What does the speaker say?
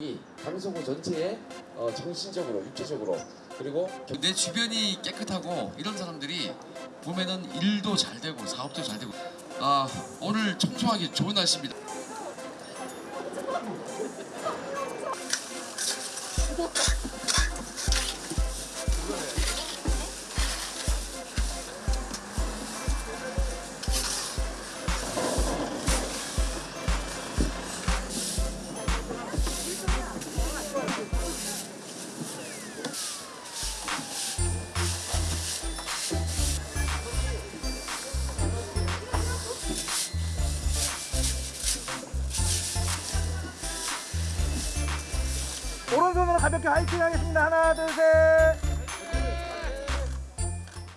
이 강서구 전체에 어, 정신적으로 육체적으로 그리고 내 주변이 깨끗하고 이런 사람들이 보면은 일도 잘 되고 사업도 잘 되고 아 오늘 청소하기 좋은 날씨입니다. 오른손으로 가볍게 화이팅 하겠습니다. 하나, 둘, 셋.